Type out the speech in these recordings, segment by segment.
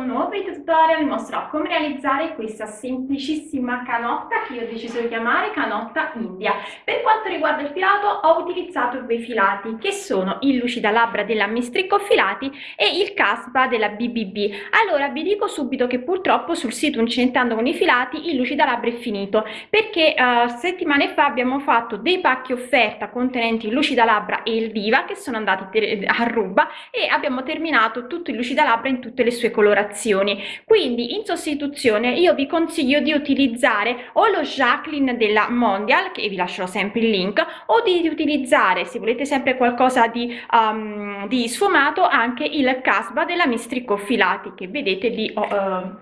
un nuovo video tutorial mostrerò come realizzare questa semplicissima canotta che io ho deciso di chiamare canotta India. Per quanto riguarda il filato ho utilizzato due filati che sono il lucida labbra della Mistricco Filati e il caspa della BBB. Allora vi dico subito che purtroppo sul sito Incentando con i filati il lucida labbra è finito perché uh, settimane fa abbiamo fatto dei pacchi offerta contenenti il lucida labbra e il diva che sono andati a ruba e abbiamo terminato tutto il lucida labbra in tutte le sue colorazioni. Quindi in sostituzione io vi consiglio di utilizzare o lo Jacqueline della Mondial che vi lascerò sempre il link o di utilizzare se volete sempre qualcosa di, um, di sfumato anche il Casba della Mistrico Filati che vedete lì ho, uh,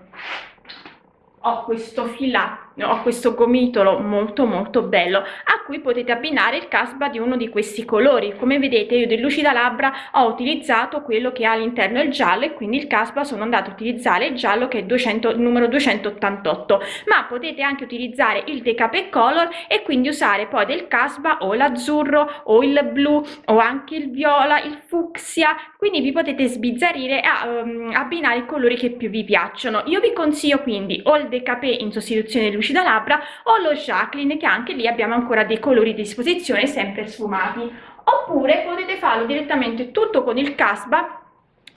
ho questo filato ho questo gomitolo molto molto bello a cui potete abbinare il casba di uno di questi colori. Come vedete io del lucida labbra ho utilizzato quello che ha all'interno il giallo e quindi il casba sono andato a utilizzare il giallo che è 200 il numero 288 ma potete anche utilizzare il decape color e quindi usare poi del casba o l'azzurro o il blu o anche il viola il fucsia. Quindi vi potete sbizzarrire a um, abbinare i colori che più vi piacciono. Io vi consiglio quindi o il decape in sostituzione del lucida labbra o lo Jacqueline che anche lì abbiamo ancora dei colori a disposizione sempre sfumati. Oppure potete farlo direttamente tutto con il casba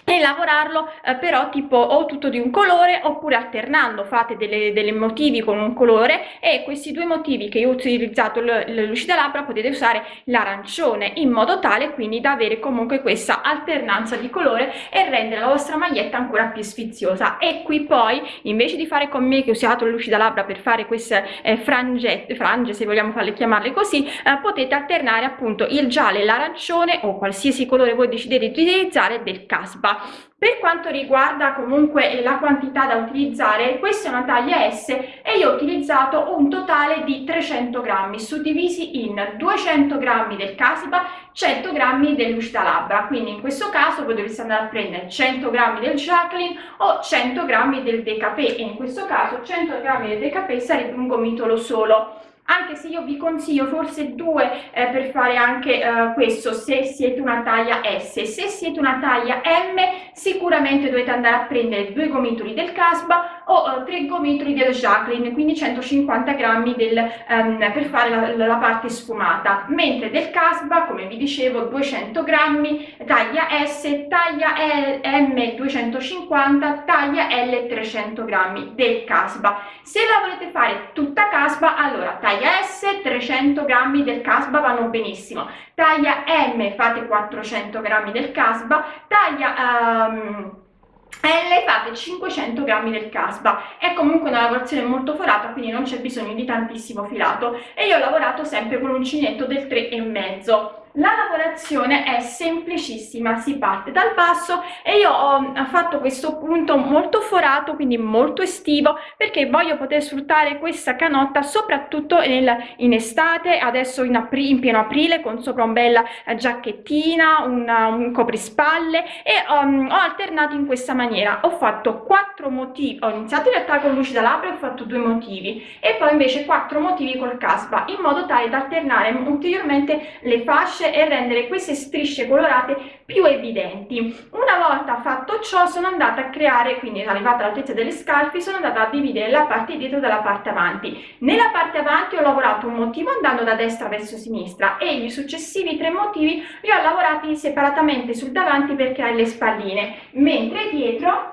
e lavorarlo eh, però tipo o tutto di un colore oppure alternando fate delle, delle motivi con un colore e questi due motivi che io ho utilizzato il lucida labbra potete usare l'arancione in modo tale quindi da avere comunque questa alternanza di colore e rendere la vostra maglietta ancora più sfiziosa. E qui poi invece di fare con me che ho usato lucida labbra per fare queste eh, frangette frange se vogliamo farle chiamarle così eh, potete alternare appunto il giallo e l'arancione o qualsiasi colore voi decidete di utilizzare del casba per quanto riguarda comunque la quantità da utilizzare, questa è una taglia S e io ho utilizzato un totale di 300 grammi suddivisi in 200 grammi del Casipa, 100 grammi del lucida labbra. Quindi in questo caso voi dovreste andare a prendere 100 grammi del Jacqueline o 100 grammi del Decapé e in questo caso 100 grammi del Decapé sarebbe un gomitolo solo anche se io vi consiglio forse due eh, per fare anche eh, questo se siete una taglia S. Se siete una taglia M sicuramente dovete andare a prendere due gomitoli del Casba o eh, tre gomitoli del Jacqueline quindi 150 grammi del, um, per fare la, la, parte sfumata. Mentre del Casba come vi dicevo 200 grammi taglia S taglia L, M 250 taglia L 300 grammi del Casba. Se la volete fare tutta Casba allora taglia taglia S 300 grammi del casba vanno benissimo. Taglia M fate 400 grammi del casba. Taglia um, L fate 500 grammi del casba. È comunque una lavorazione molto forata quindi non c'è bisogno di tantissimo filato. E io ho lavorato sempre con uncinetto del 3 e mezzo la lavorazione è semplicissima, si parte dal basso e io ho fatto questo punto molto forato, quindi molto estivo, perché voglio poter sfruttare questa canotta soprattutto nel, in estate, adesso in, apri, in, pieno aprile con sopra un bella eh, giacchettina, una, un coprispalle e um, ho alternato in questa maniera. Ho fatto quattro motivi, ho iniziato in realtà con lucida labbra e ho fatto due motivi e poi invece quattro motivi col caspa in modo tale da alternare ulteriormente le fasce strisce e rendere queste strisce colorate più evidenti. Una volta fatto ciò sono andata a creare, quindi arrivata all'altezza delle scalfi, sono andata a dividere la parte dietro dalla parte avanti. Nella parte avanti ho lavorato un motivo andando da destra verso sinistra e i successivi tre motivi li ho lavorati separatamente sul davanti per creare le spalline, mentre dietro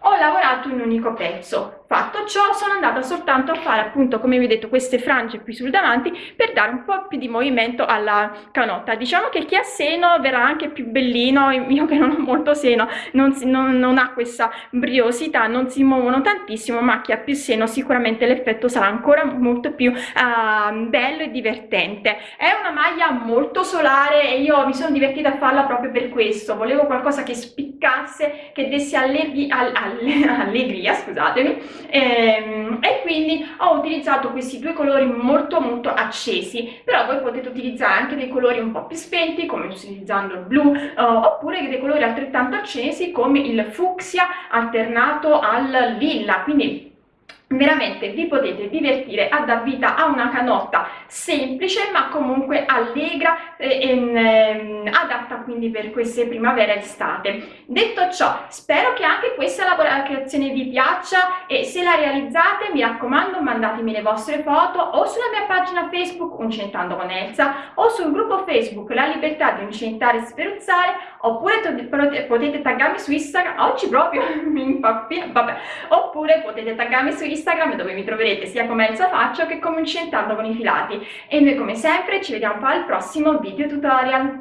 ho lavorato un unico pezzo Fatto ciò sono andata soltanto a fare appunto come vi ho detto queste frange qui sul davanti per dare un po' più di movimento alla canotta. Diciamo che chi ha seno verrà anche più bellino, io che non ho molto seno non, si, non, non ha questa briosità, non si muovono tantissimo ma chi ha più seno sicuramente l'effetto sarà ancora molto più uh, bello e divertente. È una maglia molto solare e io mi sono divertita a farla proprio per questo, volevo qualcosa che spiccasse, che desse allegri, all, all, allegria, scusatemi, e, ehm, e quindi ho utilizzato questi due colori molto molto accesi. Però voi potete utilizzare anche dei colori un po' più spenti come utilizzando il blu uh, oppure dei colori altrettanto accesi come il fucsia alternato al lilla. Quindi veramente vi potete divertire a dar vita a una canotta semplice ma comunque allegra e, e ehm, adatta quindi per queste primavera estate. Detto ciò spero che anche questa creazione vi piaccia e se la realizzate mi raccomando mandatemi le vostre foto o sulla mia pagina facebook uncentando con Elsa o sul gruppo facebook la libertà di uncentare e speruzzare oppure potete taggarmi su instagram oggi proprio mi impappino vabbè oppure potete taggarmi su instagram Instagram dove mi troverete sia come Elsa Faccio che come Incentando con i filati e noi come sempre ci vediamo al prossimo video tutorial.